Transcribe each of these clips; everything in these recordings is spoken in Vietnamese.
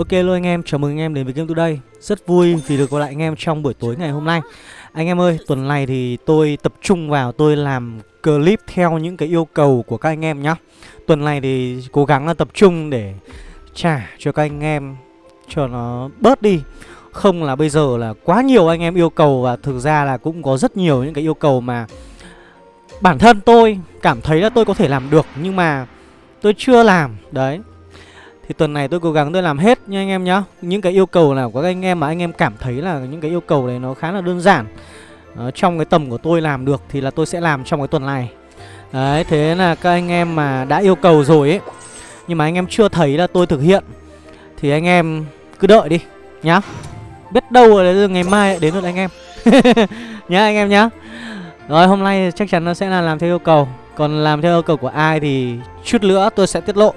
Ok luôn anh em, chào mừng anh em đến với Game Today. Rất vui vì được gặp lại anh em trong buổi tối ngày hôm nay. Anh em ơi, tuần này thì tôi tập trung vào tôi làm clip theo những cái yêu cầu của các anh em nhá. Tuần này thì cố gắng là tập trung để trả cho các anh em cho nó bớt đi. Không là bây giờ là quá nhiều anh em yêu cầu và thực ra là cũng có rất nhiều những cái yêu cầu mà Bản thân tôi cảm thấy là tôi có thể làm được nhưng mà tôi chưa làm. Đấy thì tuần này tôi cố gắng tôi làm hết nha anh em nhá. Những cái yêu cầu nào của các anh em mà anh em cảm thấy là những cái yêu cầu này nó khá là đơn giản uh, Trong cái tầm của tôi làm được thì là tôi sẽ làm trong cái tuần này. Đấy, thế là các anh em mà đã yêu cầu rồi ấy Nhưng mà anh em chưa thấy là tôi thực hiện Thì anh em cứ đợi đi nhá. Biết đâu là ngày mai đến được anh em. Nhá anh em nhá. Rồi hôm nay chắc chắn nó sẽ là làm theo yêu cầu. Còn làm theo yêu cầu của ai thì chút nữa tôi sẽ tiết lộ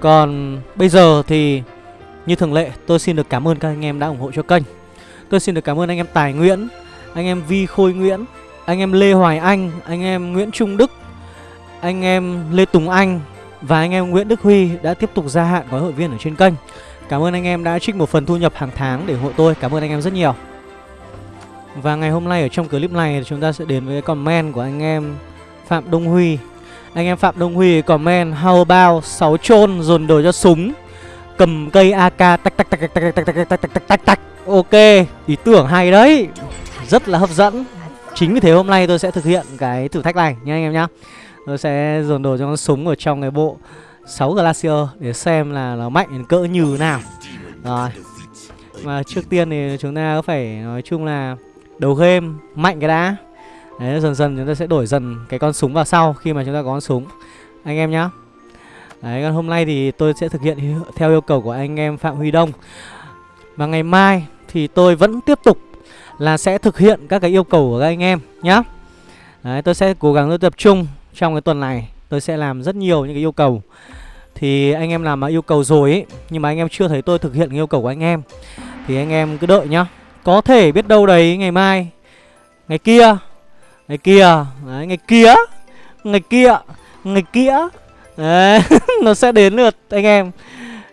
còn bây giờ thì như thường lệ tôi xin được cảm ơn các anh em đã ủng hộ cho kênh Tôi xin được cảm ơn anh em Tài Nguyễn Anh em Vi Khôi Nguyễn Anh em Lê Hoài Anh Anh em Nguyễn Trung Đức Anh em Lê Tùng Anh Và anh em Nguyễn Đức Huy đã tiếp tục gia hạn gói hội viên ở trên kênh Cảm ơn anh em đã trích một phần thu nhập hàng tháng để ủng hộ tôi Cảm ơn anh em rất nhiều Và ngày hôm nay ở trong clip này chúng ta sẽ đến với comment của anh em Phạm Đông Huy anh em Phạm Đông Huy comment How about 6 chôn dồn đồ cho súng Cầm cây AK tắc tắc tắc tắc tắc tắc tắc tắc tắc tắc tắc Ok Ý tưởng hay đấy Rất là hấp dẫn Chính vì thế hôm nay tôi sẽ thực hiện cái thử thách này nha anh em nhá Tôi sẽ dồn đồ cho con súng ở trong cái bộ 6 Glacier Để xem là nó mạnh cỡ như nào Rồi Mà trước tiên thì chúng ta có phải nói chung là Đầu game mạnh cái đã Đấy, dần dần chúng ta sẽ đổi dần cái con súng vào sau khi mà chúng ta có con súng. Anh em nhá. Đấy, còn hôm nay thì tôi sẽ thực hiện theo yêu cầu của anh em Phạm Huy Đông. Và ngày mai thì tôi vẫn tiếp tục là sẽ thực hiện các cái yêu cầu của các anh em nhá. Đấy, tôi sẽ cố gắng tôi tập trung trong cái tuần này. Tôi sẽ làm rất nhiều những cái yêu cầu. Thì anh em làm mà yêu cầu rồi ấy Nhưng mà anh em chưa thấy tôi thực hiện yêu cầu của anh em, Thì anh em cứ đợi nhá. Có thể biết đâu đấy ngày mai, Ngày kia Ngày kia. Đấy, ngày kia. Ngày kia. Ngày kia. Đấy, nó sẽ đến lượt anh em.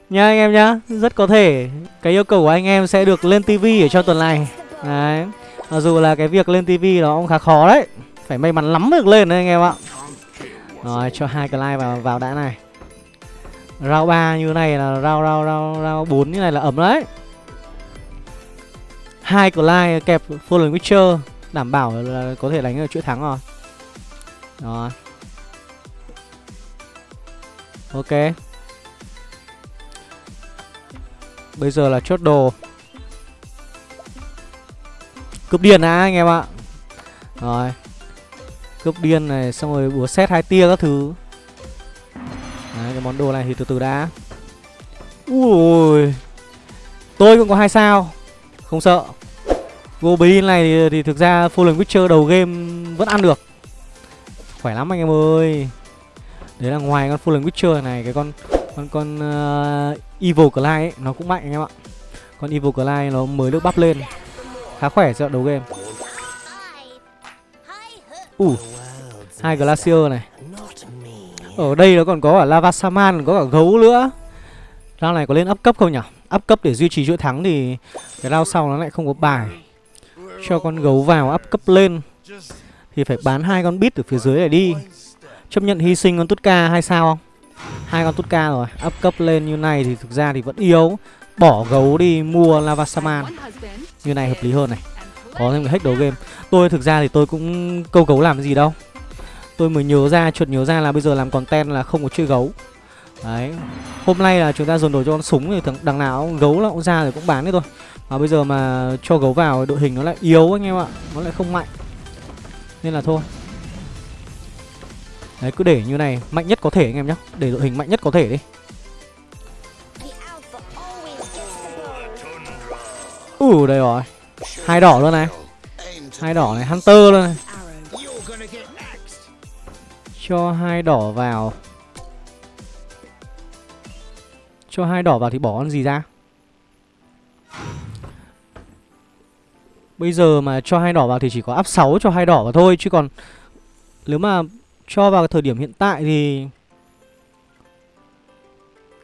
Nha anh em nhá. Rất có thể cái yêu cầu của anh em sẽ được lên tivi ở trong tuần này. Đấy Mặc dù là cái việc lên tivi nó cũng khá khó đấy. Phải may mắn lắm được lên đấy anh em ạ. Rồi cho hai cái like vào vào đã này. Rau ba như này là rau rau rau rau bốn như này là ấm đấy. Hai cái like kẹp full Witcher. Đảm bảo là có thể đánh được chuỗi thắng rồi. Rồi. Ok. Bây giờ là chốt đồ. Cướp điên á anh em ạ. Rồi. Cướp điên này, Xong rồi búa xét hai tia các thứ. Đấy, cái món đồ này thì từ từ đã. Ui. Tôi cũng có hai sao. Không sợ. Goblin này thì, thì thực ra Fallen Witcher đầu game vẫn ăn được. Khỏe lắm anh em ơi. Đấy là ngoài con Fallen Witcher này Cái con con con uh, Evil Clyde ấy Nó cũng mạnh anh em ạ. Con Evil Clyde nó mới được bắp lên. Khá khỏe cho đầu game. Uh, hai Glacier này. Ở đây nó còn có cả Lava Saman Có cả gấu nữa. Round này có lên up cấp không nhỉ? Up cấp để duy trì chuỗi thắng thì Cái round sau nó lại không có bài cho con gấu vào up cấp lên. Thì phải bán hai con bit ở phía dưới để đi. Chấp nhận hy sinh con tutka hay sao không? Hai con tutka rồi, up cấp lên như này thì thực ra thì vẫn yếu. Bỏ gấu đi, mua lava saman. Như này hợp lý hơn này. Có thêm cái hack đầu game. Tôi thực ra thì tôi cũng câu gấu làm gì đâu. Tôi mới nhớ ra chuột nhớ ra là bây giờ làm content là không có chơi gấu. Đấy. Hôm nay là chúng ta dồn đồ cho con súng thì thằng đằng nào gấu là cũng ra rồi cũng bán đấy thôi. Và bây giờ mà cho gấu vào đội hình nó lại yếu anh em ạ. Nó lại không mạnh. Nên là thôi. Đấy cứ để như này Mạnh nhất có thể anh em nhé Để đội hình mạnh nhất có thể đi. Ủ uh, đây rồi. Hai đỏ luôn này. Hai đỏ này Hunter luôn này. Cho hai đỏ vào. Cho hai đỏ vào thì bỏ con gì ra? Bây giờ mà cho hai đỏ vào thì chỉ có áp 6 cho hai đỏ vào thôi Chứ còn Nếu mà cho vào thời điểm hiện tại thì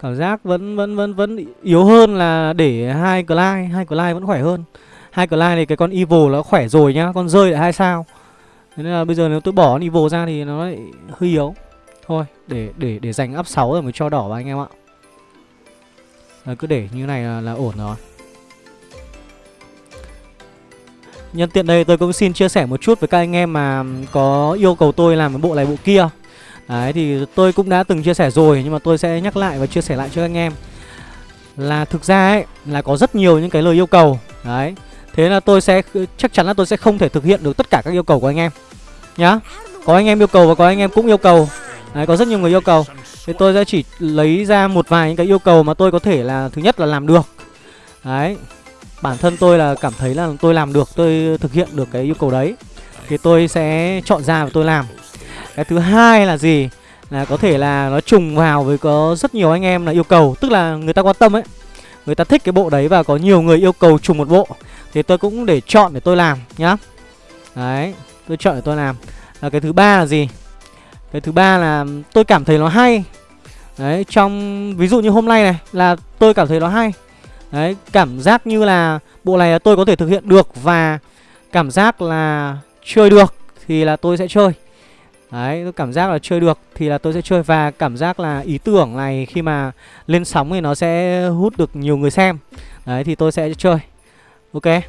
Cảm giác vẫn vẫn vẫn vẫn yếu hơn là để hai Clyde, hai Clyde vẫn khỏe hơn. Hai Clyde này cái con Evil nó khỏe rồi nhá, con rơi lại hai sao. Thế nên là bây giờ nếu tôi bỏ con Evil ra thì nó lại hơi yếu. Thôi, để để để dành up 6 rồi mới cho đỏ vào anh em ạ. Rồi cứ để như này là, là ổn rồi. Nhân tiện đây tôi cũng xin chia sẻ một chút với các anh em mà có yêu cầu tôi làm cái bộ này bộ kia. Đấy, thì tôi cũng đã từng chia sẻ rồi, nhưng mà tôi sẽ nhắc lại và chia sẻ lại cho anh em. Là thực ra ấy, là có rất nhiều những cái lời yêu cầu. Đấy, Thế là tôi sẽ, chắc chắn là tôi sẽ không thể thực hiện được tất cả các yêu cầu của anh em, Nhá. Có anh em yêu cầu và có anh em cũng yêu cầu. Đấy, có rất nhiều người yêu cầu. Thì tôi sẽ chỉ lấy ra một vài những cái yêu cầu mà tôi có thể là, thứ nhất là làm được. Đấy Bản thân tôi là cảm thấy là tôi làm được, tôi thực hiện được cái yêu cầu đấy. Thì tôi sẽ chọn ra và tôi làm. Cái thứ hai là gì? Là có thể là nó trùng vào với có rất nhiều anh em là yêu cầu. Tức là người ta quan tâm ấy. Người ta thích cái bộ đấy và có nhiều người yêu cầu trùng một bộ. Thì tôi cũng để chọn để tôi làm nhá. Đấy, tôi chọn để tôi làm. Là Cái thứ ba là gì? Cái thứ ba là tôi cảm thấy nó hay. Đấy, trong ví dụ như hôm nay này là tôi cảm thấy nó hay. Đấy, cảm giác như là bộ này là tôi có thể thực hiện được và cảm giác là chơi được thì là tôi sẽ chơi. Đấy, tôi cảm giác là chơi được thì là tôi sẽ chơi và cảm giác là ý tưởng này khi mà lên sóng thì nó sẽ hút được nhiều người xem. Đấy thì tôi sẽ chơi. Ok.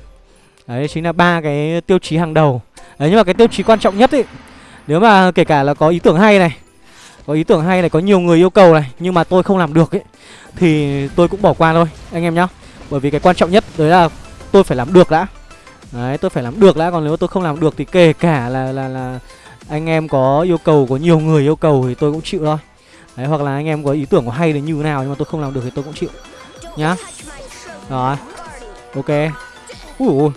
Đấy chính là ba cái tiêu chí hàng đầu. Đấy nhưng mà cái tiêu chí quan trọng nhất ấy nếu mà kể cả là có ý tưởng hay này, có ý tưởng hay này, có nhiều người yêu cầu này nhưng mà tôi không làm được ấy thì tôi cũng bỏ qua thôi anh em nhá. Bởi vì cái quan trọng nhất đấy là tôi phải làm được đã. Đấy tôi phải làm được đã còn nếu tôi không làm được thì kể cả là là là anh em có yêu cầu có nhiều người yêu cầu thì tôi cũng chịu thôi. Đấy hoặc là anh em có ý tưởng có hay đến như thế nào nhưng mà tôi không làm được thì tôi cũng chịu nhá. Rồi ok. Ui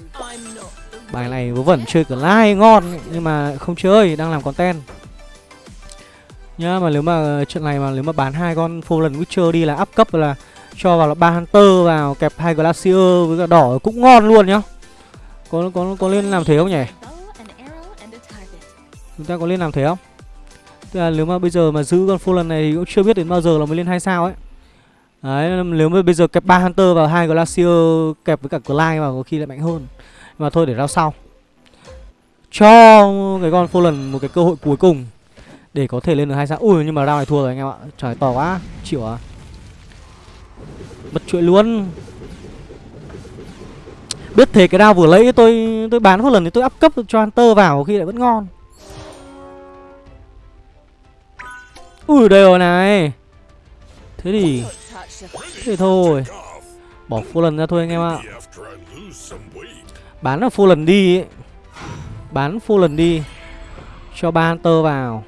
bài này vớ vẩn chơi cả like ngon nhưng mà không chơi đang làm content nhá mà nếu mà trận này mà nếu mà bán hai con Fallen Witcher đi là up cấp là cho vào là ba Hunter vào kẹp hai Glacier với cả đỏ cũng ngon luôn nhá. Có có có lên làm thế không nhỉ? Chúng ta có lên làm thế không? Tức là nếu mà bây giờ mà giữ con Fallen này thì cũng chưa biết đến bao giờ là mới lên hai sao ấy. Đấy, nếu mà bây giờ kẹp ba Hunter vào hai Glacier kẹp với cả Clyde vào có khi lại mạnh hơn. Nhưng mà thôi để rao sau. Cho cái con Fallen một cái cơ hội cuối cùng để có thể lên được hai sao ui, nhưng mà round này thua rồi anh em ạ. Trời, to quá. Chịu à? Mất chuỗi luôn. Biết thế cái round vừa lấy tôi tôi bán một lần thì tôi up cấp cho hunter vào khi lại vẫn ngon. Ui, đây rồi này. Thế thì, thế thôi. Bỏ full lần ra thôi anh em ạ. Bán là full lần đi. Ấy. bán full lần đi. Cho ba hunter vào.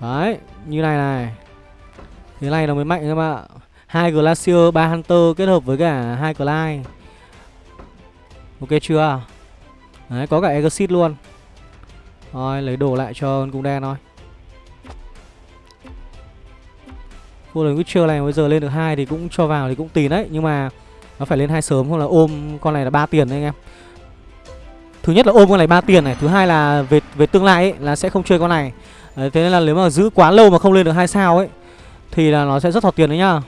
Đấy, như này này. Thế này nó mới mạnh các bạn ạ. Hai Glacier, ba Hunter kết hợp với cả hai Clyde. Ok chưa? Đấy, có cả Exit luôn. Rồi, lấy đồ lại cho con cung đen thôi. Golden Witcher này bây giờ lên được hai thì cũng cho vào thì cũng tiền đấy, nhưng mà nó phải lên hai sớm hoặc là ôm con này là ba tiền đấy anh em. Thứ nhất là ôm con này ba tiền này, thứ hai là về về tương lai ấy là sẽ không chơi con này. Đấy, thế nên là nếu mà giữ quá lâu mà không lên được hai sao ấy Thì là nó sẽ rất thọt tiền đấy nhá.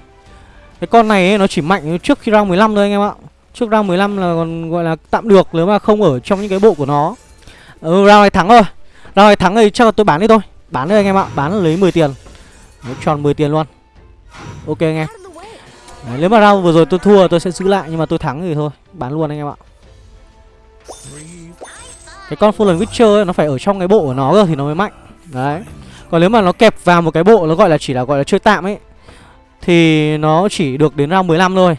Cái con này ấy, nó chỉ mạnh trước khi round 15 thôi anh em ạ. Trước round 15 là còn gọi là tạm được nếu mà không ở trong những cái bộ của nó. Ừ, Round này thắng rồi. Round này thắng thì chắc là tôi bán đi thôi. Bán đi anh em ạ, bán lấy 10 tiền. Đấy, Tròn 10 tiền luôn. Ok anh em. Đấy, Nếu mà round vừa rồi tôi thua tôi sẽ giữ lại Nhưng mà tôi thắng thì thôi, bán luôn anh em ạ. Cái con Fallen Witcher ấy, nó phải ở trong cái bộ của nó cơ thì nó mới mạnh. Đấy. Còn nếu mà nó kẹp vào một cái bộ nó gọi là chỉ là gọi là chơi tạm ấy Thì nó chỉ được đến round 15 thôi.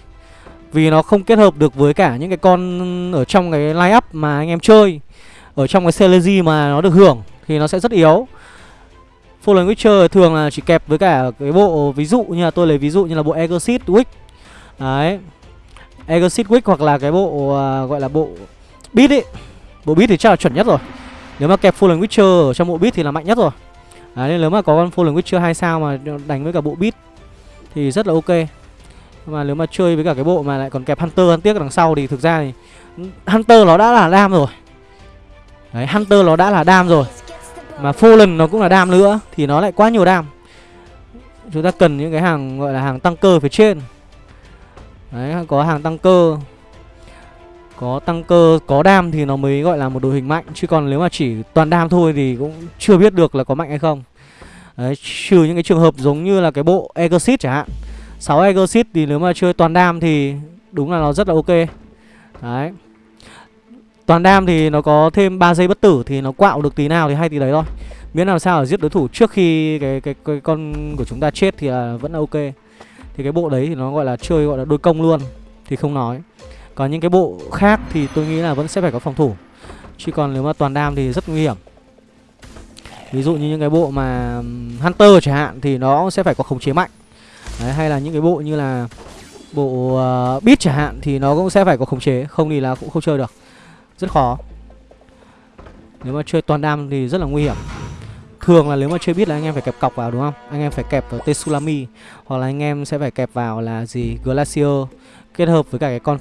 Vì nó không kết hợp được với cả những cái con ở trong cái line up mà anh em chơi Ở trong cái Celezy mà nó được hưởng Thì nó sẽ rất yếu. Fallen Witcher thường là chỉ kẹp với cả cái bộ Ví dụ như là tôi lấy ví dụ như là bộ Exit Wick. Đấy. Exit Wick hoặc là cái bộ uh, gọi là bộ Beat ấy. Bộ Beat thì chắc là chuẩn nhất rồi nếu mà kẹp Fallen Witcher ở trong bộ beat thì là mạnh nhất rồi. Đấy, nên nếu mà có con Fallen Witcher 2 sao mà đánh với cả bộ beat Thì rất là ok. Mà nếu mà chơi với cả cái bộ mà lại còn kẹp Hunter ăn tiếc đằng sau thì thực ra thì Hunter nó đã là đam rồi. Đấy, Hunter nó đã là đam rồi. Mà Fallen nó cũng là đam nữa Thì nó lại quá nhiều đam. Chúng ta cần những cái hàng gọi là hàng tăng cơ phía trên. Đấy có hàng tăng cơ. Có tăng cơ, có đam thì nó mới gọi là một đội hình mạnh. Chứ còn nếu mà chỉ toàn đam thôi thì cũng chưa biết được là có mạnh hay không. Đấy, trừ những cái trường hợp giống như là cái bộ Exit chẳng hạn. 6 Exit thì nếu mà chơi toàn đam thì đúng là nó rất là ok. Đấy. Toàn đam thì nó có thêm 3 giây bất tử thì nó quạo được tí nào thì hay tí đấy thôi. Miễn làm sao ở giết đối thủ trước khi cái, cái, cái con của chúng ta chết thì là vẫn là ok. Thì cái bộ đấy thì nó gọi là chơi gọi là đôi công luôn Thì không nói. Còn những cái bộ khác thì tôi nghĩ là vẫn sẽ phải có phòng thủ. Chứ còn nếu mà toàn đam thì rất nguy hiểm. Ví dụ như những cái bộ mà Hunter chẳng hạn thì nó sẽ phải có khống chế mạnh. Đấy, hay là những cái bộ như là bộ uh, Beat chẳng hạn thì nó cũng sẽ phải có khống chế. Không thì là cũng không chơi được. Rất khó. Nếu mà chơi toàn đam thì rất là nguy hiểm. Thường là nếu mà chơi biết là anh em phải kẹp cọc vào đúng không? Anh em phải kẹp vào Tsunami Hoặc là anh em sẽ phải kẹp vào là gì? Glacier. Kết hợp với cả cái con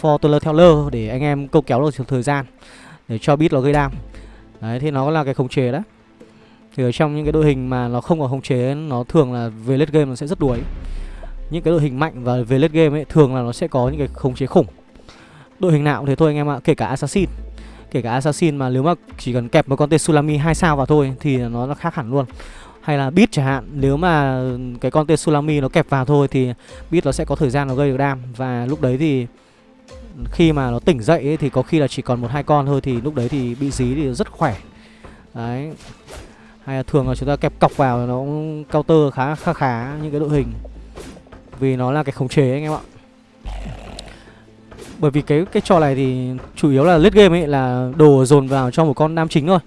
Fortuner Teller Để anh em câu kéo được thời gian, Để cho biết nó gây đam. Đấy, thì nó là cái khống chế đó Thì ở trong những cái đội hình mà nó không có khống chế, Nó thường là về late game nó sẽ rất đuối. Những cái đội hình mạnh và về late game ấy, Thường là nó sẽ có những cái khống chế khủng. Đội hình nào thế thôi anh em ạ, Kể cả Assassin. Kể cả Assassin mà nếu mà chỉ cần kẹp một con tên Sulami 2 sao vào thôi Thì nó nó khác hẳn luôn. Hay là bit chẳng hạn. Nếu mà cái con tên Sulami nó kẹp vào thôi Thì bit nó sẽ có thời gian nó gây được đam. Và lúc đấy thì Khi mà nó tỉnh dậy ấy, thì có khi là chỉ còn một hai con thôi Thì lúc đấy thì bị dí thì rất khỏe. Đấy. Hay là thường là chúng ta kẹp cọc vào Nó counter khá khá khá những cái đội hình. Vì nó là cái khống chế anh em ạ. Bởi vì cái cái trò này thì chủ yếu là lết game ấy là đồ dồn vào cho một con nam chính thôi.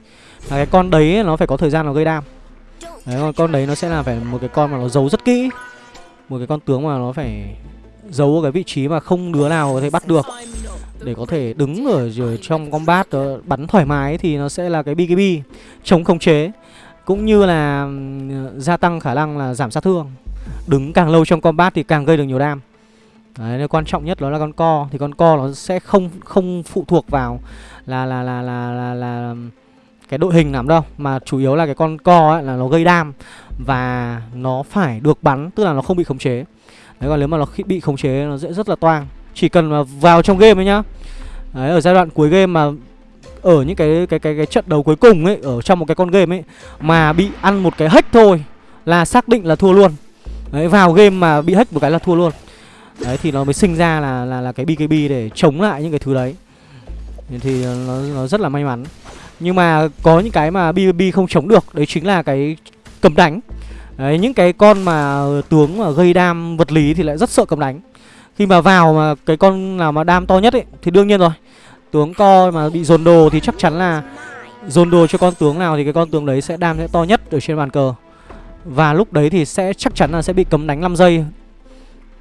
Là cái con đấy ấy, nó phải có thời gian nó gây đam đấy con con đấy nó sẽ là phải một cái con mà nó giấu rất kỹ. Một cái con tướng mà nó phải giấu ở cái vị trí mà không đứa nào có thể bắt được. Để có thể đứng ở, ở trong combat đó, bắn thoải mái thì nó sẽ là cái BKB chống khống chế. Cũng như là gia tăng khả năng là giảm sát thương. Đứng càng lâu trong combat thì càng gây được nhiều đam. Đấy, nên quan trọng nhất đó là con co. Thì con co nó sẽ không không phụ thuộc vào là là là là là, là cái đội hình làm đâu, mà chủ yếu là cái con co ấy là nó gây đam và nó phải được bắn, tức là nó không bị khống chế. Đấy, còn nếu mà nó bị khống chế nó sẽ rất là toang. Chỉ cần mà vào trong game ấy nhá. Đấy, ở giai đoạn cuối game mà ở những cái cái cái cái trận đấu cuối cùng ấy, ở trong một cái con game ấy, mà bị ăn một cái hack thôi là xác định là thua luôn. Đấy, vào game mà bị hack một cái là thua luôn. Đấy, thì nó mới sinh ra là là là cái BKB để chống lại những cái thứ đấy. Thì nó nó rất là may mắn nhưng mà có những cái mà BKB không chống được, đấy chính là cái cầm đánh. Đấy, những cái con mà tướng mà gây đam vật lý thì lại rất sợ cầm đánh. Khi mà vào mà cái con nào mà đam to nhất ấy, thì đương nhiên rồi. Tướng co mà bị dồn đồ thì chắc chắn là dồn đồ cho con tướng nào thì cái con tướng đấy sẽ đam sẽ to nhất ở trên bàn cờ. Và lúc đấy thì sẽ chắc chắn là sẽ bị cấm đánh 5 giây.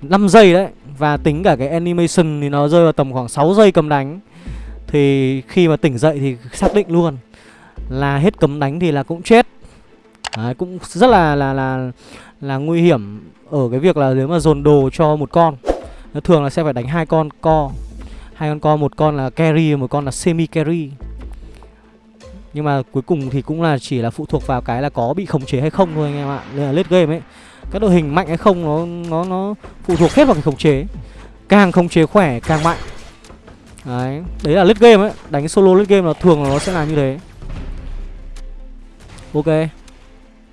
5 giây đấy, Và tính cả cái animation thì nó rơi vào tầm khoảng 6 giây cầm đánh. Thì khi mà tỉnh dậy thì xác định luôn Là hết cấm đánh thì là cũng chết. Đấy, cũng rất là là là là nguy hiểm ở cái việc là nếu mà dồn đồ cho một con nó thường là sẽ phải đánh hai con co. Hai con co một con là carry một con là semi carry nhưng mà cuối cùng thì cũng là chỉ là phụ thuộc vào cái là có bị khống chế hay không thôi anh em ạ. Nên là lết game ấy các đội hình mạnh hay không nó nó nó phụ thuộc hết vào cái khống chế. Càng khống chế khỏe càng mạnh đấy. Đấy là late game ấy. Đánh solo late game là thường là nó sẽ là như thế. Ok.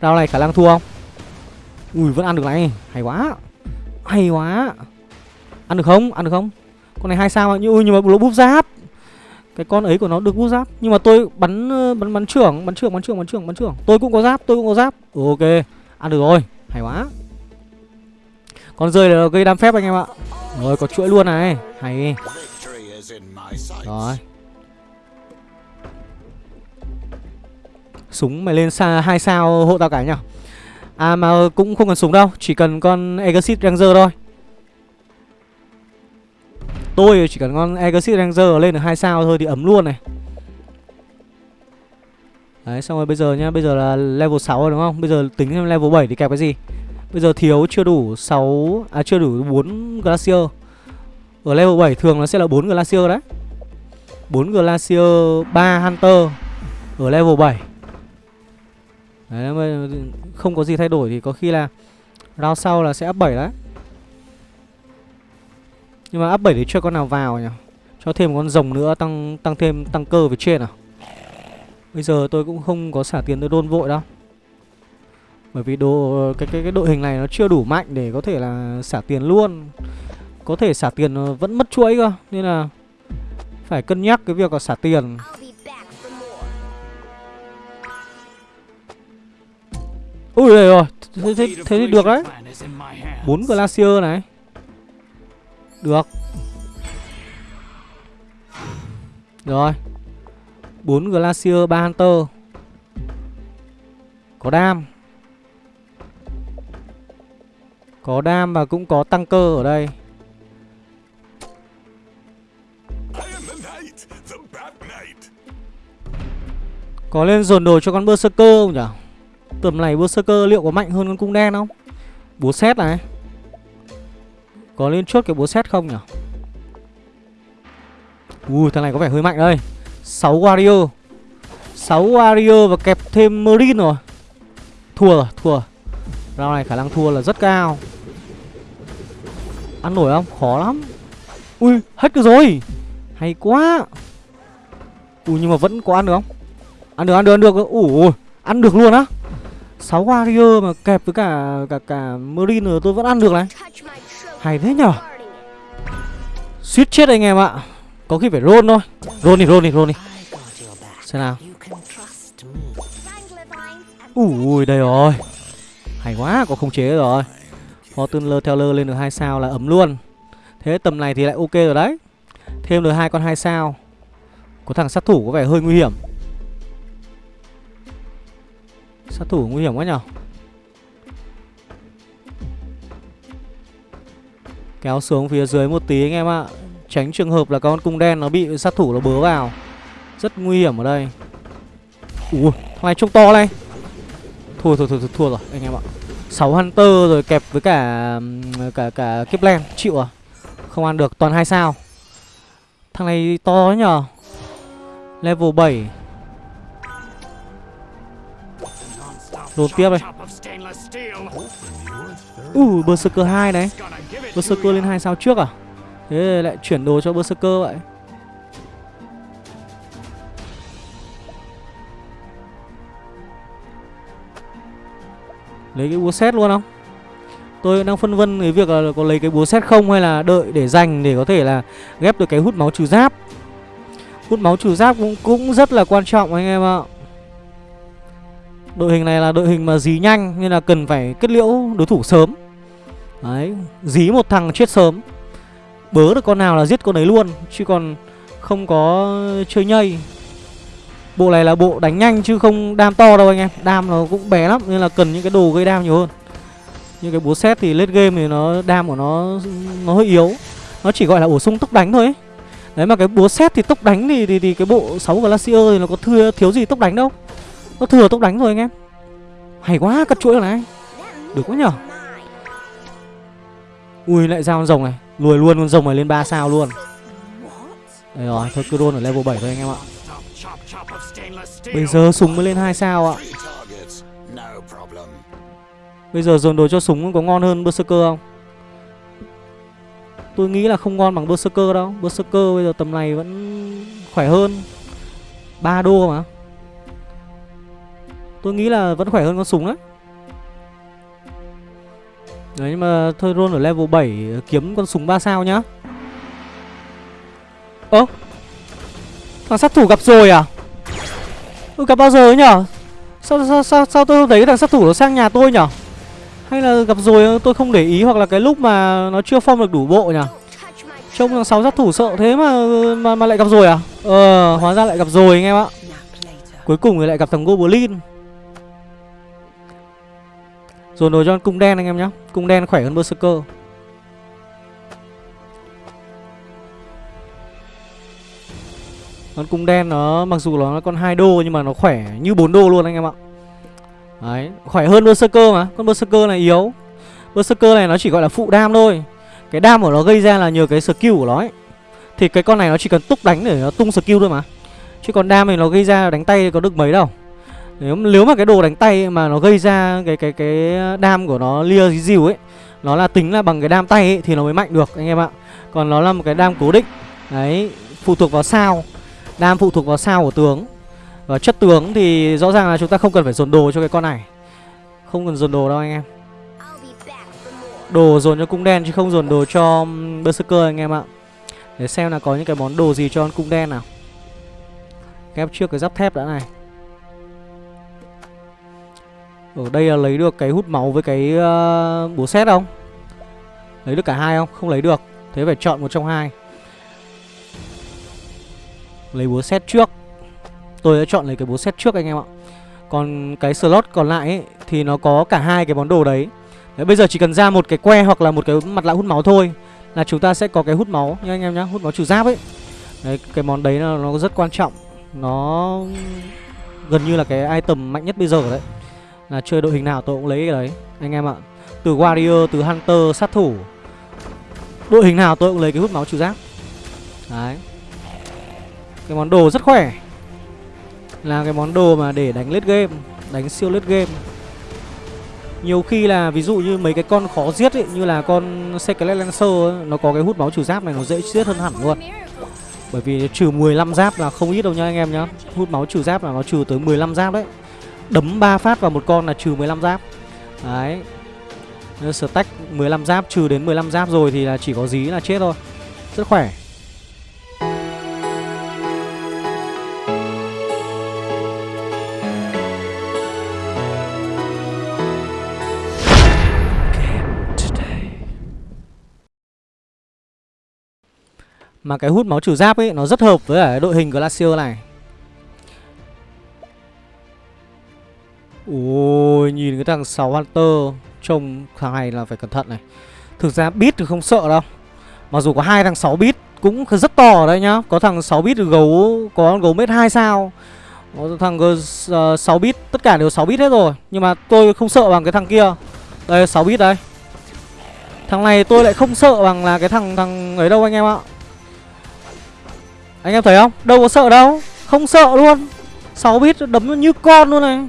Round này khả năng thua không? Ui, vẫn ăn được này. Hay quá. Hay quá. Ăn được không? Ăn được không? Con này hai sao như ui, nhưng mà nó búp giáp. Cái con ấy của nó được búp giáp. Nhưng mà tôi bắn ờ, bắn bắn trưởng bắn trưởng bắn trưởng bắn trưởng bắn trưởng. Tôi cũng có giáp, tôi cũng có giáp. Ok. Ăn được rồi. Hay quá. Con rơi là gây đam phép anh em ạ. Rồi, có chuỗi luôn này. Hay. Rồi. Súng mày lên xa, hai sao hộ tao cả nhá À mà cũng không cần súng đâu, Chỉ cần con Exit Ranger thôi. Tôi chỉ cần con Exit Ranger lên được hai sao thôi thì ấm luôn này. Đấy, xong rồi bây giờ nhá, Bây giờ là level 6 rồi đúng không? Bây giờ tính level 7 thì kẹp cái gì? Bây giờ thiếu chưa đủ 6 À chưa đủ 4 Glacier. Ở level 7 thường nó sẽ là 4 Glacier đấy. 4 Glacier 3 Hunter Ở level 7 Đấy, không có gì thay đổi thì có khi là Round sau là sẽ up 7 đấy. Nhưng mà up 7 thì chưa con nào vào nhỉ? Cho thêm con rồng nữa tăng tăng thêm tăng cơ về trên à? Bây giờ tôi cũng không có xả tiền tôi đôn vội đâu. Bởi vì đồ cái, cái cái đội hình này nó chưa đủ mạnh để có thể là xả tiền luôn. Có thể xả tiền ờ, vẫn mất chuỗi cơ Nên là phải cân nhắc cái việc là xả tiền. Ui đây rồi thế, thế, thế thì được đấy. bốn glacier này. Được. Rồi. Bốn glacier ba hunter. Có đam. Có đam và cũng có tăng cơ ở đây Có lên dồn đồ cho con Berserker không nhỉ? Tầm này Berserker liệu có mạnh hơn con cung đen không? Búa xét này Có lên chốt cái búa xét không nhỉ? Ui thằng này có vẻ hơi mạnh đây 6 Wario 6 Wario và kẹp thêm marine rồi Thua rồi, thua Round này khả năng thua là rất cao Ăn nổi không? Khó lắm Ui, hết được rồi Hay quá Ui nhưng mà vẫn có ăn được không? Ăn được, ăn được, ăn được. Ủ ăn được luôn á? 6 warrior mà kẹp với cả cả cả marine tôi vẫn ăn được này. Hay thế nhở? Suýt chết anh em ạ. Có khi phải roll thôi. Roll đi roll đi roll đi. Xem nào. Ui đây rồi. Hay quá có khống chế rồi. Fortuner Teller lên được hai sao là ấm luôn. Thế tầm này thì lại ok rồi đấy. Thêm được hai con hai sao. Có thằng sát thủ có vẻ hơi nguy hiểm. Sát thủ nguy hiểm quá nhở? Kéo xuống phía dưới một tí anh em ạ. Tránh trường hợp là con cung đen nó bị sát thủ nó bớ vào. Rất nguy hiểm ở đây. Ui, thằng này trông to này. Thua, thua, thua, thua, thua rồi anh em ạ. 6 Hunter rồi kẹp với cả cả cả Kipland Chịu à? Không ăn được, toàn hai sao. Thằng này to nhở? Level 7 Dồn tiếp đây. Uh, Berserker 2 đấy Berserker lên 2 sao trước à? Thế lại chuyển đồ cho Berserker vậy. Lấy cái búa xét luôn không? Tôi đang phân vân cái việc là có lấy cái búa xét không Hay là đợi để dành để có thể là Ghép được cái hút máu trừ giáp. Hút máu trừ giáp cũng, cũng rất là quan trọng anh em ạ. Đội hình này là đội hình mà dí nhanh Nên là cần phải kết liễu đối thủ sớm. Đấy Dí một thằng chết sớm. Bớ được con nào là giết con đấy luôn Chứ còn không có chơi nhây. Bộ này là bộ đánh nhanh chứ không đam to đâu anh em. Đam nó cũng bé lắm Nên là cần những cái đồ gây đam nhiều hơn. Như cái búa xét thì late game thì nó đam của nó Nó hơi yếu. Nó chỉ gọi là bổ sung tốc đánh thôi ấy. Đấy mà cái búa xét thì tốc đánh thì, thì, thì cái bộ 6 Glacier thì nó có thưa, thiếu gì tốc đánh đâu nó thừa tốc đánh rồi anh em. Hay quá, cắt chuỗi này. Được quá nhở. Ui, lại ra con rồng này. Lùi luôn con rồng này lên 3 sao luôn. Đây rồi, thôi cứ đôn ở level 7 thôi anh em ạ. Bây giờ súng mới lên 2 sao ạ. Bây giờ dồn đồ cho súng có ngon hơn Berserker không? Tôi nghĩ là không ngon bằng Berserker đâu. Berserker bây giờ tầm này vẫn khỏe hơn. 3 đô mà. Tôi nghĩ là vẫn khỏe hơn con súng đấy. Đấy nhưng mà thôi roll ở level 7 kiếm con súng 3 sao nhá. Ơ Thằng sát thủ gặp rồi à? Tôi gặp bao giờ ấy nhở? Sao, sao, sao, sao tôi không thấy thằng sát thủ nó sang nhà tôi nhở? Hay là gặp rồi tôi không để ý Hoặc là cái lúc mà nó chưa form được đủ bộ nhở? Trông thằng 6 sát thủ sợ thế mà, mà mà lại gặp rồi à? Ờ hóa ra lại gặp rồi anh em ạ. Cuối cùng thì lại gặp thằng Goblin. Dồn đồ cho con cung đen anh em nhá. Cung đen khỏe hơn Berserker. Con cung đen nó mặc dù nó là con 2 đô nhưng mà nó khỏe như 4 đô luôn anh em ạ. Đấy, khỏe hơn Berserker mà. Con Berserker này yếu. Berserker này nó chỉ gọi là phụ đam thôi. Cái đam của nó gây ra là nhờ cái skill của nó ấy. Thì cái con này nó chỉ cần túc đánh để nó tung skill thôi mà. Chứ còn đam thì nó gây ra đánh tay có được mấy đâu nếu nếu mà cái đồ đánh tay mà nó gây ra cái cái cái đam của nó lia cái dìu ấy nó là tính là bằng cái đam tay ấy, thì nó mới mạnh được anh em ạ. Còn nó là một cái đam cố định. Đấy phụ thuộc vào sao. Đam phụ thuộc vào sao của tướng. Và chất tướng thì rõ ràng là chúng ta không cần phải dồn đồ cho cái con này. Không cần dồn đồ đâu anh em. Đồ dồn cho cung đen chứ không dồn đồ cho um, berserker anh em ạ. Để xem là có những cái món đồ gì cho con cung đen nào. Ghép trước cái giáp thép đã này ở đây là lấy được cái hút máu với cái uh, búa xét không? Lấy được cả hai không? Không lấy được. Thế phải chọn một trong hai. Lấy búa xét trước. Tôi đã chọn lấy cái búa xét trước anh em ạ. Còn cái slot còn lại ấy, thì nó có cả hai cái món đồ đấy. Đấy, bây giờ chỉ cần ra một cái que hoặc là một cái mặt lạ hút máu thôi là chúng ta sẽ có cái hút máu nha anh em nhá, hút máu trừ giáp ấy. Đấy, cái món đấy là nó rất quan trọng. Nó gần như là cái item mạnh nhất bây giờ đấy. Là chơi đội hình nào tôi cũng lấy cái đấy anh em ạ. Từ warrior, từ hunter, sát thủ. Đội hình nào tôi cũng lấy cái hút máu trừ giáp. Đấy. Cái món đồ rất khỏe. Là cái món đồ mà để đánh lết game, đánh siêu lết game. Nhiều khi là ví dụ như mấy cái con khó giết ấy Như là con Skelet Lancer ấy, Nó có cái hút máu trừ giáp này nó dễ giết hơn hẳn luôn Bởi vì trừ 15 giáp là không ít đâu nha anh em nhá Hút máu trừ giáp là nó trừ tới 15 giáp đấy Đấm 3 phát vào một con là trừ 15 giáp. Đấy. Stack 15 giáp, trừ đến 15 giáp rồi thì là chỉ có dí là chết thôi. Rất khỏe. Mà cái hút máu trừ giáp ấy, Nó rất hợp với đội hình Glacier này. Ôi nhìn cái thằng 6 Hunter Trông thằng này là phải cẩn thận này. Thực ra bit thì không sợ đâu. Mặc dù có hai thằng 6 bit cũng rất to ở đây nhá. Có thằng 6 bit gấu Có gấu mét 2 sao. Có thằng uh, 6 bit Tất cả đều 6 bit hết rồi. Nhưng mà tôi không sợ bằng cái thằng kia. Đây 6 bit đây. Thằng này tôi lại không sợ bằng là cái thằng thằng ấy đâu anh em ạ. Anh em thấy không? Đâu có sợ đâu. Không sợ luôn. 6 bit đấm như con luôn này.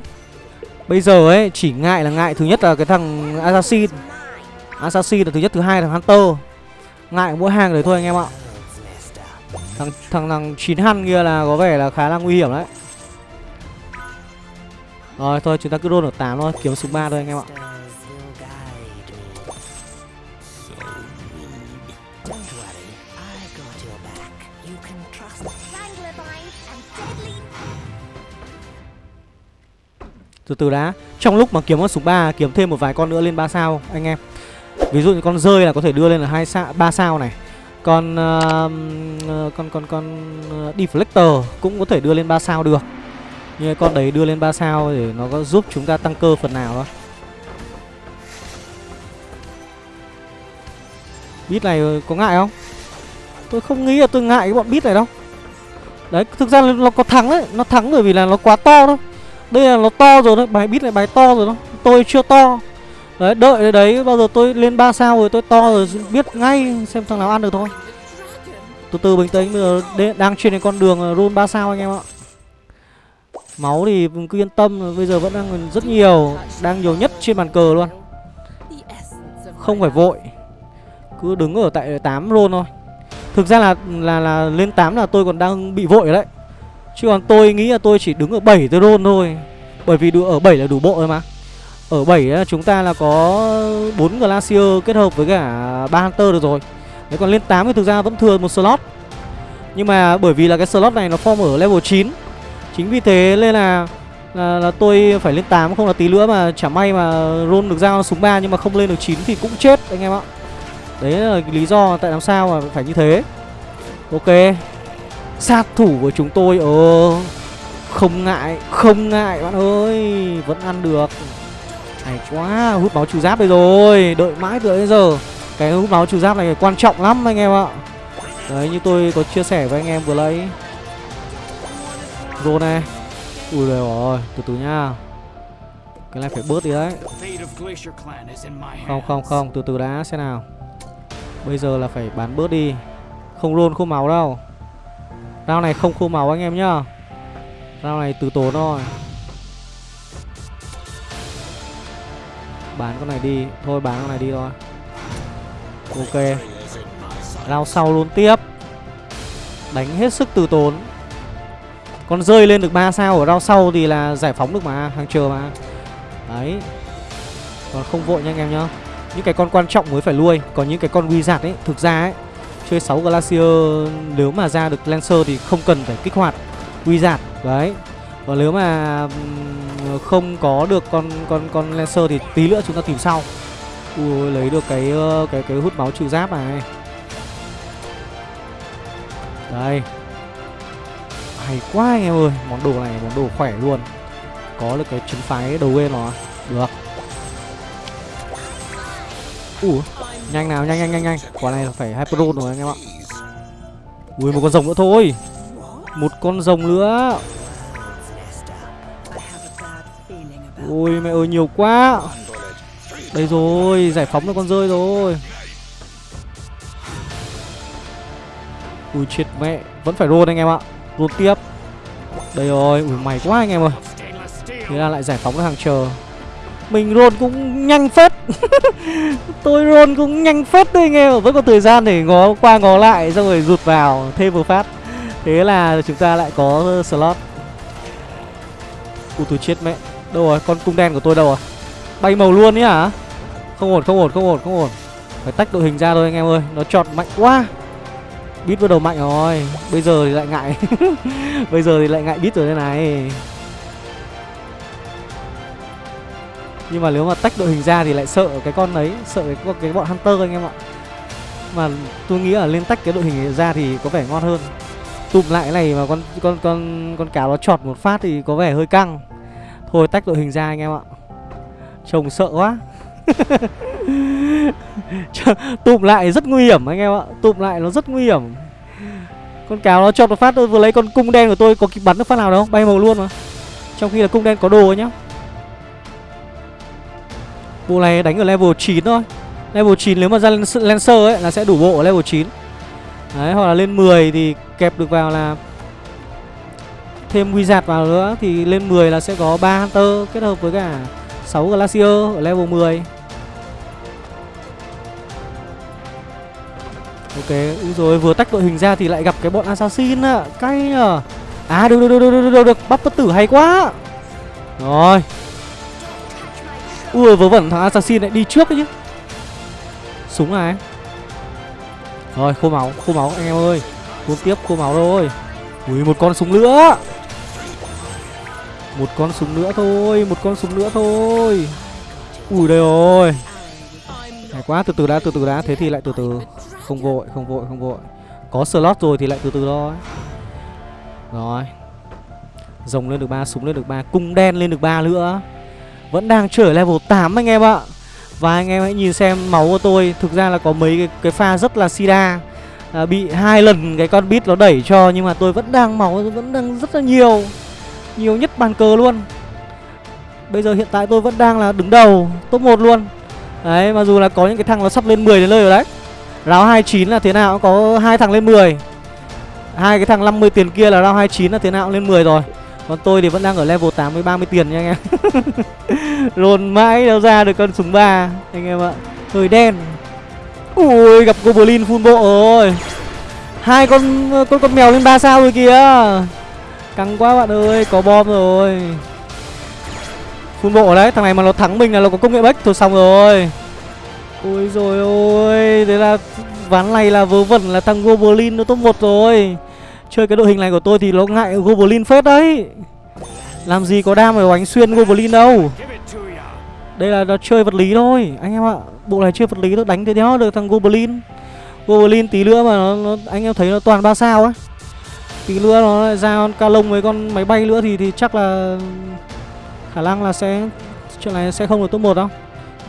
Bây giờ ấy chỉ ngại là ngại thứ nhất là cái thằng Assassin. Assassin là thứ nhất, thứ hai là Hunter. Ngại mỗi hàng đấy thôi anh em ạ. Thằng thằng thằng chín hăn kia là có vẻ là khá là nguy hiểm đấy. Rồi thôi chúng ta cứ đôn ở 8 thôi Kiếm súng 3 thôi anh em ạ. Từ từ đã. Trong lúc mà kiếm con súng 3 Kiếm thêm một vài con nữa lên 3 sao anh em. Ví dụ như con rơi là có thể đưa lên là hai sao, ba sao này. Còn um, uh, Con con con uh, Deflector Cũng có thể đưa lên 3 sao được. Như con đấy đưa lên 3 sao Để nó có giúp chúng ta tăng cơ phần nào đó. Bit này có ngại không? Tôi không nghĩ là tôi ngại cái bọn bit này đâu. Đấy thực ra nó có thắng đấy. Nó thắng bởi vì là nó quá to thôi đây là nó to rồi đấy, bài bit này bài to rồi đó. Tôi chưa to. Đấy, đợi đấy, bao giờ tôi lên 3 sao rồi tôi to rồi, biết ngay xem thằng nào ăn được thôi. Từ từ bình tĩnh, bây giờ đang trên cái con đường roll 3 sao anh em ạ. Máu thì cứ yên tâm, bây giờ vẫn đang rất nhiều, đang nhiều nhất trên bàn cờ luôn. Không phải vội, cứ đứng ở tại 8 roll thôi. Thực ra là là là lên 8 là tôi còn đang bị vội đấy. Chứ còn tôi nghĩ là tôi chỉ đứng ở 7 tôi roll thôi. Bởi vì ở 7 là đủ bộ rồi mà. Ở 7 ấy, chúng ta là có 4 Glacier kết hợp với cả 3 Hunter được rồi. Đấy còn lên 8 thì thực ra vẫn thừa một slot. Nhưng mà bởi vì là cái slot này nó form ở level 9 Chính vì thế nên là là, là tôi phải lên 8 không là tí nữa mà chả may mà roll được dao súng 3 nhưng mà không lên được 9 thì cũng chết anh em ạ. Đấy là lý do tại làm sao mà phải như thế. Ok, Sát thủ của chúng tôi Ờ Không ngại Không ngại bạn ơi, Vẫn ăn được. Hay quá, Hút máu trừ giáp đây rồi, Đợi mãi từ bây giờ. Cái hút máu trừ giáp này quan trọng lắm anh em ạ. Đấy, như tôi có chia sẻ với anh em vừa lấy Rô này Ui rồi rồi Từ từ nha. Cái này phải bớt đi đấy. Không không không, Từ từ đã, xem nào. Bây giờ là phải bán bớt đi. Không rôn, không máu đâu. Rau này không khô máu anh em nhá. Rau này từ tốn thôi. Bán con này đi. Thôi bán con này đi thôi. Ok. Rau sau luôn tiếp. Đánh hết sức từ tốn. Con rơi lên được 3 sao, ở rau sau Thì là giải phóng được mà, Hàng chờ mà. Đấy. Còn không vội nha anh em nhá. Những cái con quan trọng mới phải nuôi Còn những cái con wizard ấy, Thực ra ấy Chơi 6 Glacier, Nếu mà ra được Lancer thì không cần phải kích hoạt Wizard Đấy. Còn nếu mà không có được con con con Lancer thì tí nữa chúng ta tìm sau. Ui, lấy được cái cái cái hút máu trừ giáp này. Đây. Hay quá anh em ơi, Món đồ này, món đồ khỏe luôn. Có được cái chứng phái đầu game nó Được. Ủa? Nhanh nào, nhanh nhanh nhanh nhanh. Quả này là phải Hyperon rồi, anh em ạ. Ui, một con rồng nữa thôi. Một con rồng nữa. Ui, mẹ ơi, nhiều quá. Đây rồi, Giải phóng được con rơi rồi. Ui, chết mẹ. Vẫn phải roll anh em ạ. Roll tiếp. Đây rồi, Ui mày quá anh em ơi. Thế là lại giải phóng được hàng chờ. Mình roll cũng nhanh phết. Tôi roll cũng nhanh phết đấy anh em Vẫn có thời gian để ngó qua ngó lại, Xong rồi rụt vào, thêm một phát. Thế là chúng ta lại có slot. Ui tôi chết mẹ. Đâu rồi? Con cung đen của tôi đâu rồi? Bay màu luôn ấy hả? Không ổn không ổn không ổn không ổn. Phải tách đội hình ra thôi anh em ơi. Nó chọt mạnh quá. Bít bắt đầu mạnh rồi. Bây giờ thì lại ngại. Bây giờ thì lại ngại bít rồi đây này. Nhưng mà nếu mà tách đội hình ra thì lại sợ cái con ấy Sợ cái, cái bọn Hunter anh em ạ. Mà tôi nghĩ là lên tách cái đội hình ra thì có vẻ ngon hơn. Tụm lại cái này mà con con con con cáo nó chọt một phát thì có vẻ hơi căng. Thôi tách đội hình ra anh em ạ. Trông sợ quá. Tụm lại rất nguy hiểm anh em ạ. Tụm lại nó rất nguy hiểm. Con cáo nó chọt một phát tôi vừa lấy con cung đen của tôi có kịp bắn được phát nào đâu bay màu luôn mà. Trong khi là cung đen có đồ nhá bộ này đánh ở level 9 thôi. Level 9 nếu mà ra lancer ấy là sẽ đủ bộ ở level 9 đấy hoặc là lên 10 thì kẹp được vào là thêm wizard vào nữa thì lên 10 là sẽ có 3 hunter kết hợp với cả 6 glacier ở level 10 Ok, úi rồi vừa tách đội hình ra thì lại gặp cái bọn assassin ạ Cay nhờ. À được được được được được được, được. bắt bất tử hay quá. Rồi. Ui vớ vẩn thằng assassin lại đi trước đấy chứ Súng này. Rồi khô máu, khô máu anh em ơi. Cuốn tiếp khô máu rồi Ui một con súng nữa. Một con súng nữa thôi Một con súng nữa thôi. Ui đây rồi. Hay quá từ từ đã từ từ đã. Thế thì lại từ từ. Không vội không vội không vội. Có slot rồi thì lại từ từ thôi. Rồi. Rồng lên được ba súng lên được ba cung đen lên được ba nữa vẫn đang trở level 8 anh em ạ. Và anh em hãy nhìn xem máu của tôi. Thực ra là có mấy cái, cái pha rất là sida à, bị hai lần cái con bit nó đẩy cho nhưng mà tôi vẫn đang máu vẫn đang rất là nhiều. Nhiều nhất bàn cờ luôn. Bây giờ hiện tại tôi vẫn đang là đứng đầu top 1 luôn. Đấy mà dù là có những cái thằng nó sắp lên 10 đến nơi rồi đấy. Ráo 29 là thế nào cũng có hai thằng lên 10 hai cái thằng 50 tiền kia là round 29 là thế nào cũng lên 10 rồi. Còn tôi thì vẫn đang ở level 8 với 30 tiền nha anh em. Rồn mãi đâu ra được con súng 3 Anh em ạ. Hơi đen. Ui, gặp Goblin full bộ rồi. Hai con con con mèo lên 3 sao rồi kìa. Căng quá bạn ơi, Có bom rồi. Full bộ đấy, Thằng này mà nó thắng mình là nó có công nghệ bách. Thôi xong rồi. Ôi rồi ôi, Thế là ván này là vớ vẩn là thằng Goblin nó top 1 rồi. Chơi cái đội hình này của tôi thì nó ngại Goblin phết đấy. Làm gì có đam mà đánh xuyên Goblin đâu. Đây là nó chơi vật lý thôi. Anh em ạ Bộ này chơi vật lý tôi đánh thế đó được thằng Goblin. Goblin tí nữa mà nó, nó anh em thấy nó toàn ba sao ấy Tí nữa nó lại ra con ca lông với con máy bay nữa thì thì chắc là Khả năng là sẽ Chuyện này sẽ không được top 1 đâu.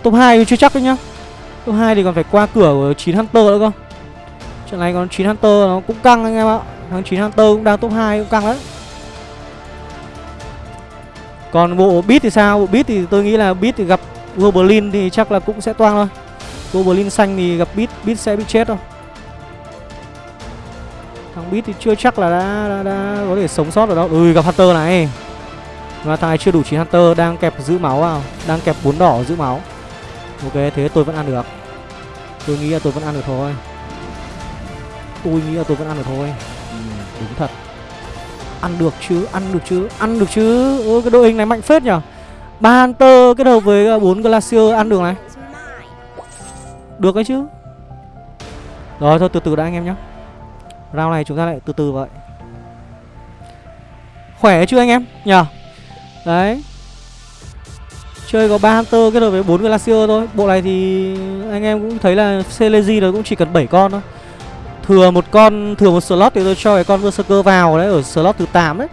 Top 2 chưa chắc đấy nhá. Top 2 thì còn phải qua cửa của 9 Hunter nữa cơ. Chuyện này còn 9 Hunter nó cũng căng anh em ạ tháng 9 Hunter cũng đang top 2 cũng căng đấy Còn bộ Beat thì sao? Bộ Beat thì tôi nghĩ là Beat thì gặp Goblin thì chắc là cũng sẽ toang thôi. Goblin xanh thì gặp Beat Beat sẽ bị chết thôi. Thằng Beat thì chưa chắc là đã, đã, đã có thể sống sót ở đâu. Ui gặp Hunter này. Và thằng này chưa đủ 9 Hunter đang kẹp giữ máu vào Đang kẹp bốn đỏ giữ máu. Ok thế tôi vẫn ăn được. Tôi nghĩ là tôi vẫn ăn được thôi. Tôi nghĩ là tôi vẫn ăn được thôi. Đúng thật. Ăn được chứ, ăn được chứ, ăn được chứ. Ôi cái đội hình này mạnh phết nhở. Ba Hunter kết hợp với ờ, bốn Glacier ăn được này. Được đấy chứ. Rồi thôi từ từ đã anh em nhé Round này chúng ta lại từ từ vậy. Khỏe chưa anh em? Nhờ Đấy. Chơi có ba Hunter kết hợp với bốn Glacier thôi. Bộ này thì anh em cũng thấy là Celesi nó cũng chỉ cần 7 con thôi. Thừa một con, thừa một slot thì tôi cho cái con Berserker vào đấy Ở slot thứ 8 đấy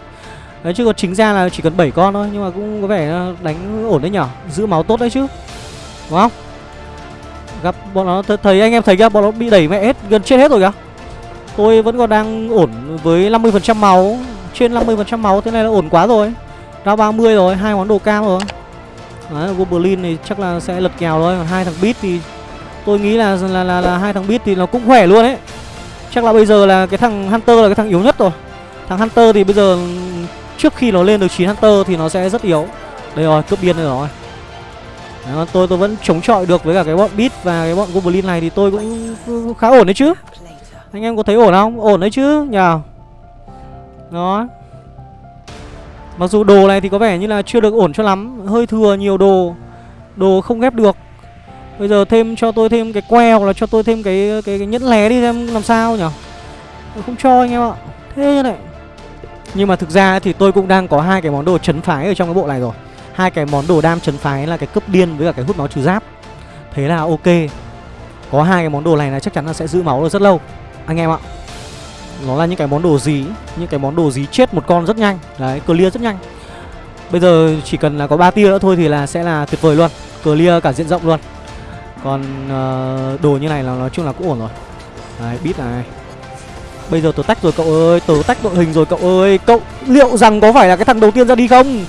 Đấy chứ còn chính ra là chỉ cần 7 con thôi Nhưng mà cũng có vẻ đánh ổn đấy nhở? Giữ máu tốt đấy chứ Đúng không? Gặp bọn nó th thấy anh em thấy kìa Bọn nó bị đẩy mẹ hết gần chết hết rồi kìa. Tôi vẫn còn đang ổn với 50% máu Trên 50% máu thế này là ổn quá rồi. Ra 30 rồi, hai món đồ cam rồi. Đấy, Goblin thì chắc là sẽ lật kèo thôi Còn hai thằng Beat thì tôi nghĩ là là là, là hai thằng Beat thì nó cũng khỏe luôn ấy. Chắc là bây giờ là cái thằng Hunter là cái thằng yếu nhất rồi. Thằng Hunter thì bây giờ trước khi nó lên được 9 Hunter thì nó sẽ rất yếu. Đây rồi, cướp biên đây rồi đó tôi tôi vẫn chống chọi được với cả cái bọn Beat và cái bọn Goblin này thì tôi cũng, cũng khá ổn đấy chứ. Anh em có thấy ổn không? Ổn đấy chứ nhờ. Đó. Mặc dù đồ này thì có vẻ như là chưa được ổn cho lắm. Hơi thừa nhiều đồ. Đồ không ghép được. Bây giờ thêm cho tôi thêm cái que hoặc là cho tôi thêm cái cái, cái nhẫn lé đi xem làm sao nhở Không cho anh em ạ. Thế này. Nhưng mà thực ra thì tôi cũng đang có hai cái món đồ chấn phái ở trong cái bộ này rồi. Hai cái món đồ đam chấn phái là cái cấp điên với cả cái hút máu trừ giáp. Thế là ok. Có hai cái món đồ này là chắc chắn là sẽ giữ máu được rất lâu. Anh em ạ. Nó là những cái món đồ dí Những cái món đồ dí chết một con rất nhanh. Đấy, clear rất nhanh. Bây giờ chỉ cần là có 3 tia nữa thôi thì là sẽ là tuyệt vời luôn. Clear cả diện rộng luôn. Còn uh, đồ như này là nói chung là cũng ổn rồi. Đấy, bit này Bây giờ tớ tách rồi cậu ơi. Tớ tách đội hình rồi cậu ơi. Cậu liệu rằng có phải là cái thằng đầu tiên ra đi không?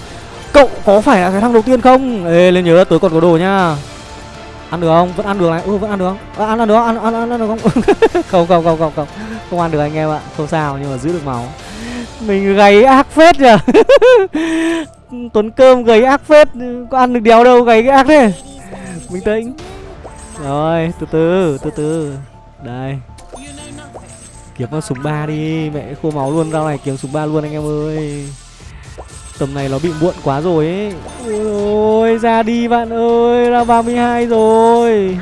Cậu có phải là cái thằng đầu tiên không? Ê lên nhớ tớ còn có đồ nhá. Ăn được không? Vẫn ăn được này. Ừ vẫn ăn được không? À, ăn ăn được không? Ăn ăn ăn, ăn được không? Không không không không không. Không ăn được anh em ạ. Không sao nhưng mà giữ được máu. Mình gầy ác phết nhỉ tuấn cơm gầy ác phết. Có ăn được đéo đâu gầy cái ác thế. Bình tĩnh rồi, từ từ từ từ. Đây. Kiếm con súng ba đi, mẹ khô máu luôn rau này kiếm súng ba luôn anh em ơi. Tầm này nó bị muộn quá rồi ấy. Ôi, ra đi bạn ơi, Ra 32 rồi.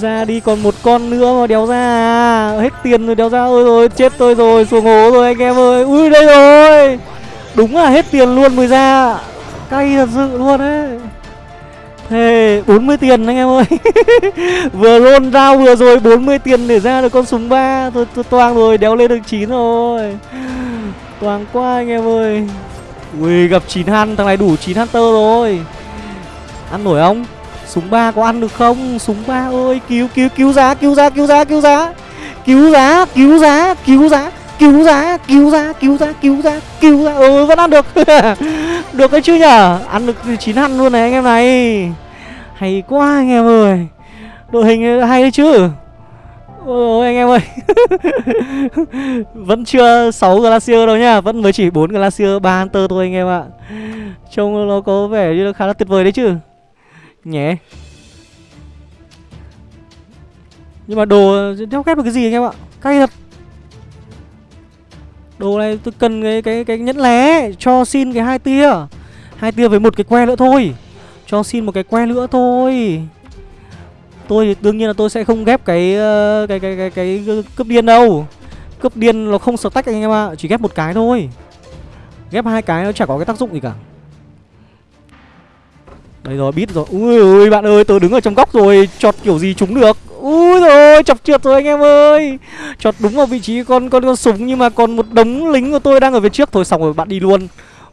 Ra đi còn một con nữa mà đéo ra à. Hết tiền rồi, đéo ra Ôi rồi, chết tôi rồi, Xuống hố rồi anh em ơi. Ui, đây rồi. Đúng là hết tiền luôn mới ra. Cay thật sự luôn ấy. Hey, 40 tiền anh em ơi. Vừa roll ra vừa rồi 40 tiền để ra được con súng ba. Tôi, tôi toang rồi đéo lên được 9 rồi. Toang quá anh em ơi. Ui gặp 9 han Thằng này đủ 9 hunter rồi. Ăn nổi không? Súng 3 có ăn được không? Súng 3 ơi cứu cứu cứu giá cứu giá cứu giá cứu giá. Cứu giá cứu giá cứu giá cứu ra cứu ra cứu ra cứu ra cứu ra ừ vẫn ăn được. Được đấy chứ nhở? Ăn được chín ăn luôn này anh em này. Hay quá anh em ơi. Đội hình hay đấy chứ. Ôi anh em ơi. Vẫn chưa 6 Glacier đâu nhá. Vẫn mới chỉ 4 Glacier 3 Hunter thôi anh em ạ. Trông nó có vẻ như nó khá là tuyệt vời đấy chứ. Nhé. Nhưng mà đồ đeo kép được cái gì anh em ạ? Cay thật. Đồ này tôi cần cái cái cái nhẫn lé Cho xin cái hai tia. Hai tia với một cái que nữa thôi. Cho xin một cái que nữa thôi. Tôi thì đương nhiên là tôi sẽ không ghép cái cái cái cái cái, cái cướp điên đâu. Cướp điên nó không tách anh em ạ chỉ ghép một cái thôi. Ghép hai cái nó chả có cái tác dụng gì cả đây rồi biết rồi. Ui ui bạn ơi tôi đứng ở trong góc rồi chọt kiểu gì trúng được. Ui rồi chọc trượt rồi anh em ơi. Chọt đúng vào vị trí con con con súng nhưng mà còn một đống lính của tôi đang ở phía trước. Thôi xong rồi bạn đi luôn.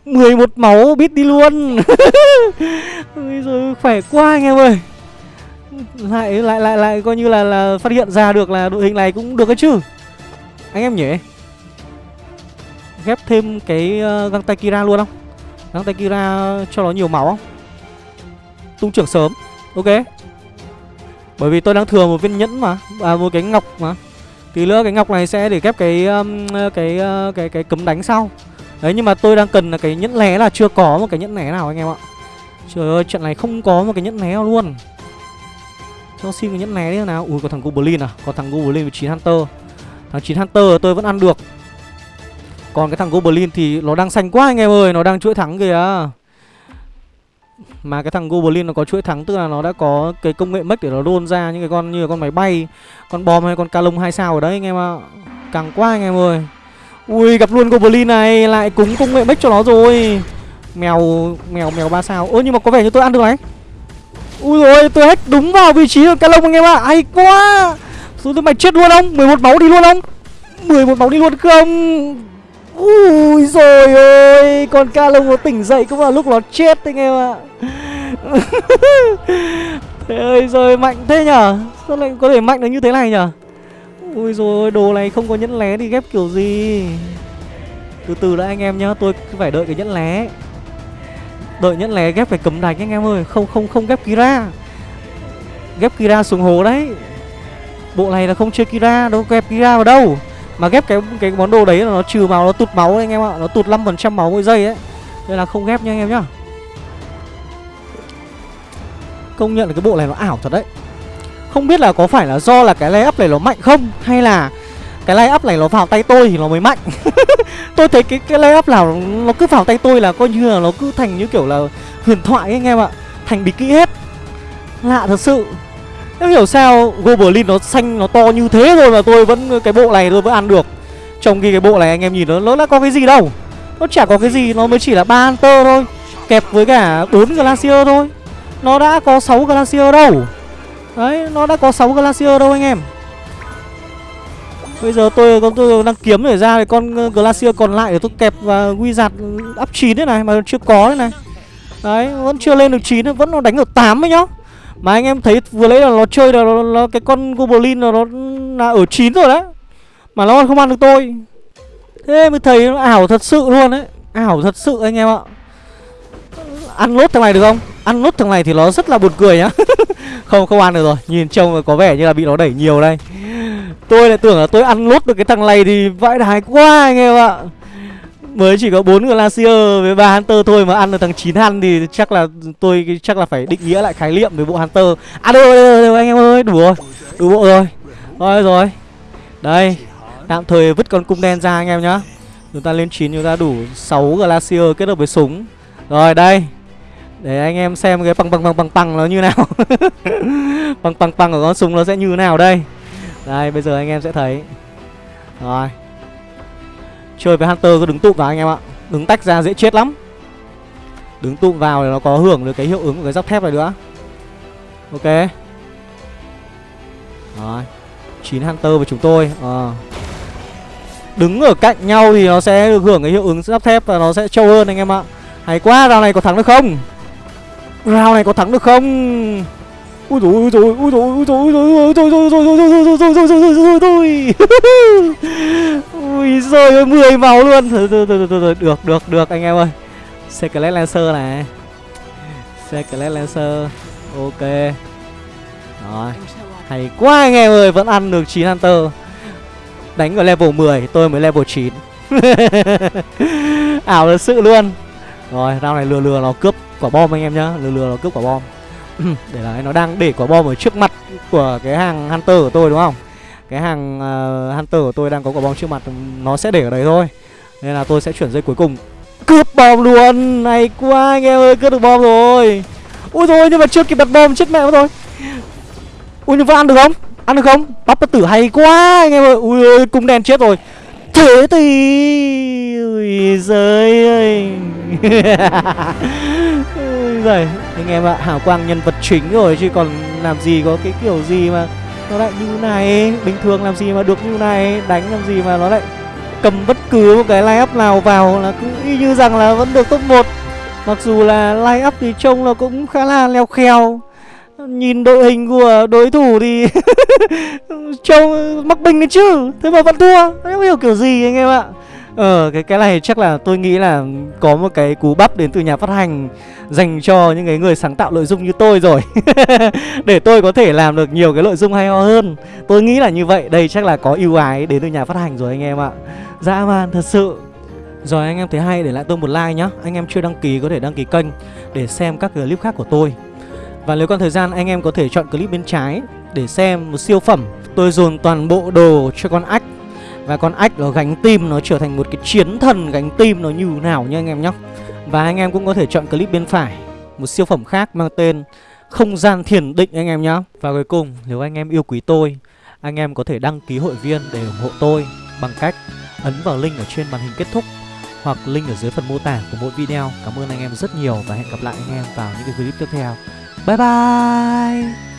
11 máu biết đi luôn. Ui rồi khỏe quá anh em ơi. Lại lại lại lại coi như là là phát hiện ra được là đội hình này cũng được cái chứ. Anh em nhỉ? Ghép thêm cái uh, găng tay kira luôn không? Găng tay kira cho nó nhiều máu không? Tung trưởng sớm. Ok. Bởi vì tôi đang thừa một viên nhẫn mà à một cái ngọc mà. Tí nữa cái ngọc này sẽ để ghép cái um, cái, uh, cái cái cấm đánh sau. Đấy nhưng mà tôi đang cần là cái nhẫn lé là chưa có một cái nhẫn lé nào anh em ạ. Trời ơi trận này không có một cái nhẫn lé nào luôn. Cho xin cái nhẫn lé đi nào. Ui có thằng Goblin à? Có thằng Goblin với 9 Hunter. Thằng 9 Hunter tôi vẫn ăn được. Còn cái thằng Goblin thì nó đang xanh quá anh em ơi. Nó đang chuỗi thắng kìa. Mà cái thằng Goblin nó có chuỗi thắng, Tức là nó đã có cái công nghệ mech để nó đôn ra Những cái con như là con máy bay, Con bom hay con ca lông hai sao ở đấy, anh em ạ. Càng quá anh em ơi. Ui, gặp luôn Goblin này, Lại cúng công nghệ mech cho nó rồi. Mèo mèo mèo ba sao. Ơ, nhưng mà có vẻ như tôi ăn được đấy Ui rồi tôi hết đúng vào vị trí của ca lông anh em ạ. Hay quá. Xuống tôi mày chết luôn không? 11 máu đi luôn không? 11 máu đi luôn không? Ui rồi ôi, Con ca lông nó tỉnh dậy cũng là lúc nó chết anh em ạ. Thế ơi rồi mạnh thế nhở? Sao lại có thể mạnh được như thế này nhở? Ui rồi đồ này không có nhẫn lé thì ghép kiểu gì. Từ từ đã anh em nhá, Tôi phải đợi cái nhẫn lé. Đợi nhẫn lé ghép phải cấm đánh anh em ơi, Không không không ghép Kira. Ghép Kira xuống hồ đấy. Bộ này là không chơi Kira, đâu ghép Kira vào đâu. Mà ghép cái cái món đồ đấy là nó trừ máu Nó tụt máu đấy anh em ạ. Nó tụt 5% máu mỗi giây ấy. Nên là không ghép nha anh em nhá. Công nhận là cái bộ này nó ảo thật đấy. Không biết là có phải là do là cái lay up này nó mạnh không Hay là cái lay up này nó vào tay tôi thì nó mới mạnh? Tôi thấy cái cái lay up nào nó cứ vào tay tôi là coi như là nó cứ thành như kiểu là huyền thoại ấy, anh em ạ. Thành bí kỹ hết. Lạ thật sự. Em hiểu sao Goblin nó xanh nó to như thế rồi mà tôi vẫn cái bộ này tôi vẫn ăn được. Trong khi cái bộ này anh em nhìn nó nó đã có cái gì đâu. Nó chả có cái gì nó mới chỉ là ba Hunter thôi. Kẹp với cả bốn Glacier thôi. Nó đã có 6 Glacier đâu. Đấy nó đã có 6 Glacier đâu anh em. Bây giờ tôi con tôi đang kiếm để ra cái con ờ, Glacier còn lại để tôi kẹp và Wizard up 9 thế này mà chưa có thế này. Đấy, vẫn chưa lên được 9 vẫn nó đánh ở 8 ấy nhá. Mà anh em thấy vừa lấy là nó chơi là nó, nó, cái con Goblin là nó là ở 9 rồi đấy. Mà nó còn không ăn được tôi. Thế mới thấy nó ảo thật sự luôn đấy. Ảo thật sự anh em ạ. Ăn lốt thằng này được không? Ăn lốt thằng này thì nó rất là buồn cười nhá. không không ăn được rồi. Nhìn trông có vẻ như là bị nó đẩy nhiều đây. Tôi lại tưởng là tôi ăn lốt được cái thằng này thì vãi đái quá anh em ạ Mới chỉ có bốn Glacier với ba Hunter thôi mà ăn được thằng 9 hunter thì chắc là tôi chắc là phải định nghĩa lại khái niệm về bộ Hunter. À đâu, đâu, đâu anh em ơi, đủ rồi, đủ bộ rồi. Rồi rồi, đây, tạm thời vứt con cung đen ra anh em nhá. Chúng ta lên 9 chúng ta đủ 6 Glacier kết hợp với súng. Rồi đây, để anh em xem cái bằng bằng bằng bằng bằng nó như nào. Bằng bằng bằng của con súng nó sẽ như nào đây. Đây bây giờ anh em sẽ thấy. Rồi. Chơi với Hunter cứ đứng tụm vào anh em ạ Đứng tách ra dễ chết lắm Đứng tụm vào thì nó có hưởng được cái hiệu ứng của cái giáp thép này nữa Ok Rồi 9 Hunter và chúng tôi à. Đứng ở cạnh nhau thì nó sẽ được hưởng cái hiệu ứng giáp thép Và nó sẽ trâu hơn anh em ạ Hay quá, round này có thắng được không? Round này có thắng được không? Ui dồi ui dồi ui dồi ui dồi ui dồi ui dồi ui dồi ui dồi ui dồi ui dồi ui dồi ui giời ơi mười máu luôn. Thôi thôi thôi thôi được được được, anh em ơi. Secret Lancer này. Secret Lancer. Ok. Rồi. Hay quá, anh em ơi. Vẫn ăn được 9 Hunter. Đánh ở level 10 tôi mới level 9 ảo thật sự luôn. Rồi, round này lừa lừa nó cướp quả bom anh em nhá. Lừa lừa nó cướp quả bom. Để là nó đang để quả bom ở trước mặt của cái hàng hunter của tôi, đúng không? Cái hàng uh, hunter của tôi đang có quả bom trước mặt nó sẽ để ở đấy thôi. Nên là tôi sẽ chuyển dây cuối cùng. Cướp bom luôn! Này quá anh em ơi cướp được bom rồi. Ui rồi nhưng mà chưa kịp đặt bom chết mẹ mất rồi. Ui nhưng vẫn ăn được không? Ăn được không? Bắp bất tử hay quá anh em ơi. Ui ơi cung đen chết rồi. Thế thì ui giời ơi. Rồi anh em ạ hào quang nhân vật chính rồi chứ còn làm gì có cái kiểu gì mà nó lại như này. Bình thường làm gì mà được như này? Đánh làm gì mà nó lại cầm bất cứ một cái line up nào vào là cứ y như rằng là vẫn được top 1 mặc dù là line up thì trông nó cũng khá là leo kheo. Nhìn đội hình của đối thủ thì trông mắc bình đấy chứ. Thế mà vẫn thua. Không hiểu kiểu gì anh em ạ? Ờ cái cái này chắc là tôi nghĩ là có một cái cú bắp đến từ nhà phát hành dành cho những cái người sáng tạo nội dung như tôi rồi. Để tôi có thể làm được nhiều cái nội dung hay ho hơn. Tôi nghĩ là như vậy. Đây chắc là có ưu ái đến từ nhà phát hành rồi anh em ạ. Dã man thật sự. Rồi anh em thấy hay, để lại tôi một like nhá. Anh em chưa đăng ký có thể đăng ký kênh để xem các clip khác của tôi. Và nếu còn thời gian, anh em có thể chọn clip bên trái để xem một siêu phẩm. Tôi dồn toàn bộ đồ cho con ách. Và con ách nó gánh tim nó trở thành một cái chiến thần, gánh tim nó như nào nha anh em nhé Và anh em cũng có thể chọn clip bên phải, Một siêu phẩm khác mang tên Không gian thiền định anh em nhé Và cuối cùng, nếu anh em yêu quý tôi, Anh em có thể đăng ký hội viên để ủng hộ tôi Bằng cách ấn vào link ở trên màn hình kết thúc hoặc link ở dưới phần mô tả của mỗi video. Cảm ơn anh em rất nhiều và hẹn gặp lại anh em vào những cái clip tiếp theo. Bye bye!